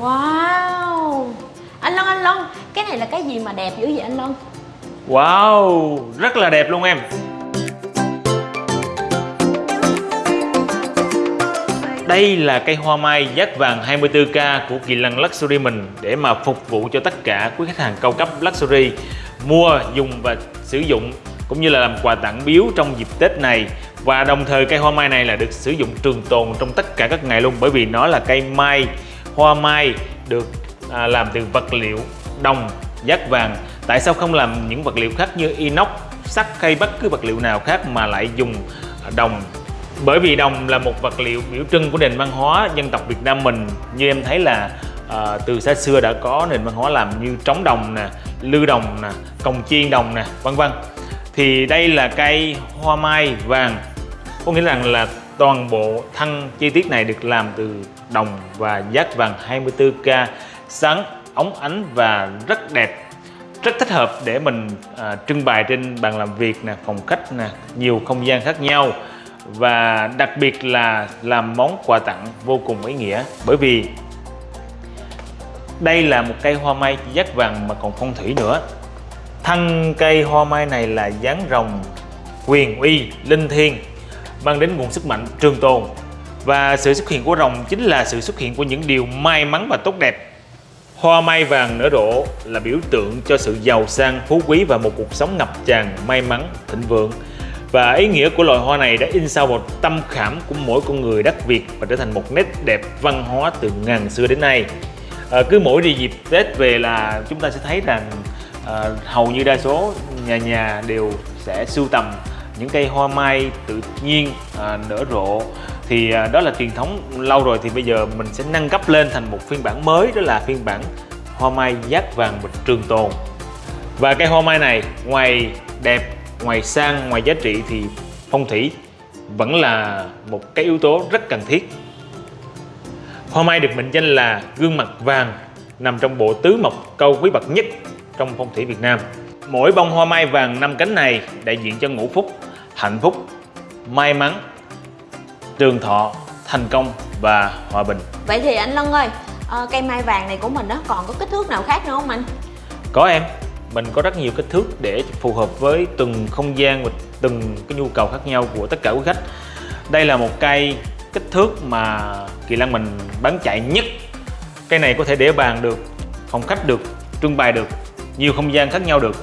Wow. Anh Long anh Long, Cái này là cái gì mà đẹp dữ vậy anh Long? Wow, rất là đẹp luôn em. Đây là cây hoa mai giác vàng 24K của Kỳ Lân Luxury mình để mà phục vụ cho tất cả quý khách hàng cao cấp Luxury mua, dùng và sử dụng cũng như là làm quà tặng biếu trong dịp Tết này. Và đồng thời cây hoa mai này là được sử dụng trường tồn trong tất cả các ngày luôn bởi vì nó là cây mai hoa mai được à, làm từ vật liệu đồng giác vàng. Tại sao không làm những vật liệu khác như inox sắt hay bất cứ vật liệu nào khác mà lại dùng đồng? Bởi vì đồng là một vật liệu biểu trưng của nền văn hóa dân tộc Việt Nam mình. Như em thấy là à, từ xa xưa đã có nền văn hóa làm như trống đồng nè lư đồng nè cồng chiên đồng nè vân vân. Thì đây là cây hoa mai vàng. Có nghĩa rằng là toàn bộ thân chi tiết này được làm từ đồng và giác vàng 24K sáng óng ánh và rất đẹp. Rất thích hợp để mình à, trưng bày trên bàn làm việc nè phòng khách nè nhiều không gian khác nhau. Và đặc biệt là làm món quà tặng vô cùng ý nghĩa bởi vì đây là một cây hoa mai dát vàng mà còn phong thủy nữa. Thân cây hoa mai này là dáng rồng quyền uy linh thiêng mang đến nguồn sức mạnh trường tồn và sự xuất hiện của rồng chính là sự xuất hiện của những điều may mắn và tốt đẹp Hoa mai vàng nở rộ là biểu tượng cho sự giàu sang, phú quý và một cuộc sống ngập tràn may mắn, thịnh vượng. Và ý nghĩa của loài hoa này đã in sâu vào tâm khảm của mỗi con người đất Việt và trở thành một nét đẹp văn hóa từ ngàn xưa đến nay. À, cứ mỗi đi dịp Tết về là chúng ta sẽ thấy rằng à, hầu như đa số nhà nhà đều sẽ sưu tầm những cây hoa mai tự nhiên à, nở rộ. Thì à, đó là truyền thống lâu rồi. Thì bây giờ mình sẽ nâng cấp lên thành một phiên bản mới đó là phiên bản hoa mai giác vàng bịch trường tồn. Và cây hoa mai này ngoài đẹp ngoài sang ngoài giá trị thì phong thủy vẫn là một cái yếu tố rất cần thiết. Hoa mai được mệnh danh là gương mặt vàng nằm trong bộ tứ mộc câu quý bậc nhất trong phong thủy Việt Nam. Mỗi bông hoa mai vàng năm cánh này đại diện cho ngũ phúc hạnh phúc may mắn trường thọ thành công và hòa bình. Vậy thì anh Lân ơi ờ, Cây mai vàng này của mình đó còn có kích thước nào khác nữa không anh? Có em mình có rất nhiều kích thước để phù hợp với từng không gian và từng cái nhu cầu khác nhau của tất cả quý khách. Đây là một cây kích thước mà kỳ lân mình bán chạy nhất. Cây này có thể để bàn được phòng khách được trưng bày được nhiều không gian khác nhau được.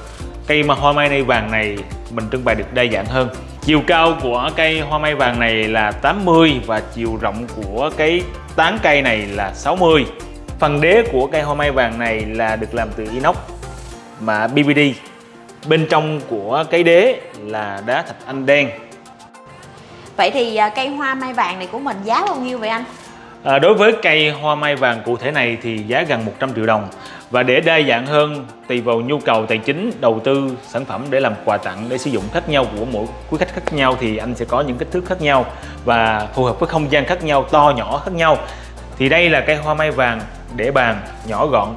Cây mà hoa mai vàng này mình trưng bày được đa dạng hơn. Chiều cao của cây hoa mai vàng này là 80 và chiều rộng của cái tán cây này là 60 phần đế của cây hoa mai vàng này là được làm từ inox mà BBD bên trong của cái đế là đá thạch anh đen. Vậy thì à, cây hoa mai vàng này của mình giá bao nhiêu vậy anh? À, đối với cây hoa mai vàng cụ thể này thì giá gần 100 triệu đồng và để đa dạng hơn tùy vào nhu cầu tài chính đầu tư sản phẩm để làm quà tặng để sử dụng khác nhau của mỗi quý khách khác nhau thì anh sẽ có những kích thước khác nhau và phù hợp với không gian khác nhau to nhỏ khác nhau. Thì đây là cây hoa mai vàng để bàn nhỏ gọn.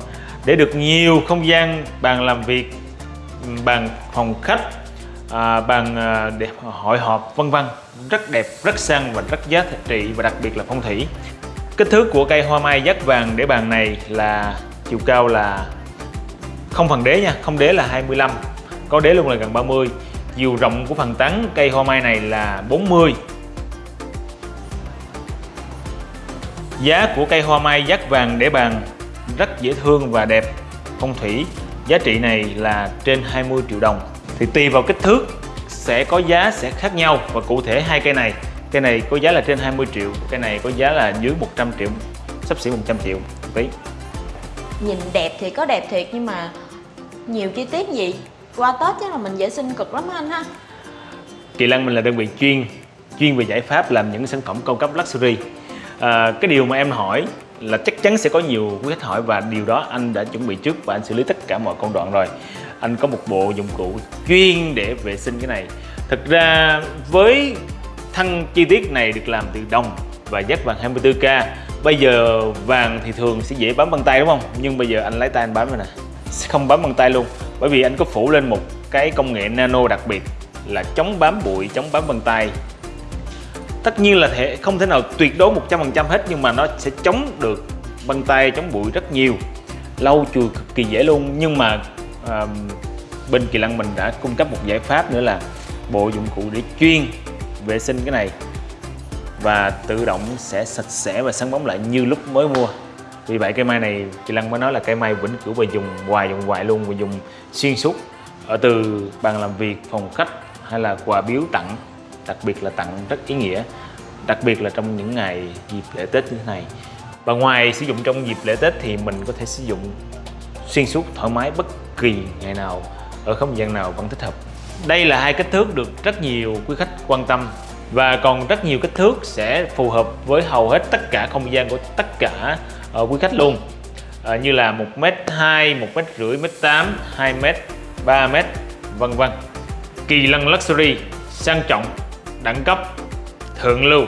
Để được nhiều không gian bàn làm việc bàn phòng khách à, bàn à, để hội họp vân vân rất đẹp rất sang và rất giá trị và đặc biệt là phong thủy. Kích thước của cây hoa mai dắt vàng để bàn này là chiều cao là không phần đế nha, không đế là 25 có đế luôn là gần 30 chiều rộng của phần tán cây hoa mai này là 40 giá của cây hoa mai giác vàng để bàn rất dễ thương và đẹp, phong thủy. Giá trị này là trên 20 triệu đồng. Thì tùy vào kích thước, sẽ có giá sẽ khác nhau. Và cụ thể hai cây này cây này có giá là trên 20 triệu, cây này có giá là dưới 100 triệu, sắp xỉ 100 triệu, một tí nhìn đẹp thì có đẹp thiệt nhưng mà nhiều chi tiết gì qua Tết chắc là mình vệ sinh cực lắm anh ha. Kỳ Lân mình là đơn vị chuyên chuyên về giải pháp làm những sản phẩm cao cấp luxury. À, cái điều mà em hỏi là chắc chắn sẽ có nhiều quý khách hỏi và điều đó anh đã chuẩn bị trước và anh xử lý tất cả mọi công đoạn rồi. Anh có một bộ dụng cụ chuyên để vệ sinh cái này. Thực ra với thân chi tiết này được làm từ đồng và giác vàng 24K Bây giờ vàng thì thường sẽ dễ bám bằng tay đúng không? Nhưng bây giờ anh lấy tay anh bám rồi nè. Sẽ không bám bằng tay luôn. Bởi vì anh có phủ lên một cái công nghệ nano đặc biệt Là chống bám bụi, chống bám bằng tay. Tất nhiên là thể không thể nào tuyệt đối 100% hết Nhưng mà nó sẽ chống được băng tay chống bụi rất nhiều. Lâu chùi cực kỳ dễ luôn. Nhưng mà à, bên Kỳ lăng mình đã cung cấp một giải pháp nữa là bộ dụng cụ để chuyên vệ sinh cái này và tự động sẽ sạch sẽ và sáng bóng lại như lúc mới mua. Vì vậy, cây mai này, chị Lăng mới nói là cây mai vĩnh cửu và dùng hoài dùng hoài luôn và dùng xuyên suốt ở từ bàn làm việc, phòng khách hay là quà biếu tặng, đặc biệt là tặng rất ý nghĩa, đặc biệt là trong những ngày dịp lễ Tết như thế này. Và ngoài sử dụng trong dịp lễ Tết thì mình có thể sử dụng xuyên suốt, thoải mái bất kỳ ngày nào, ở không gian nào vẫn thích hợp. Đây là hai kích thước được rất nhiều quý khách quan tâm và còn rất nhiều kích thước sẽ phù hợp với hầu hết tất cả không gian của tất cả uh, quý khách luôn. Uh, như là 1m2, 1m5, 1m8, 2m, 3m vân vân. Kỳ lân Luxury sang trọng, đẳng cấp, thượng lưu.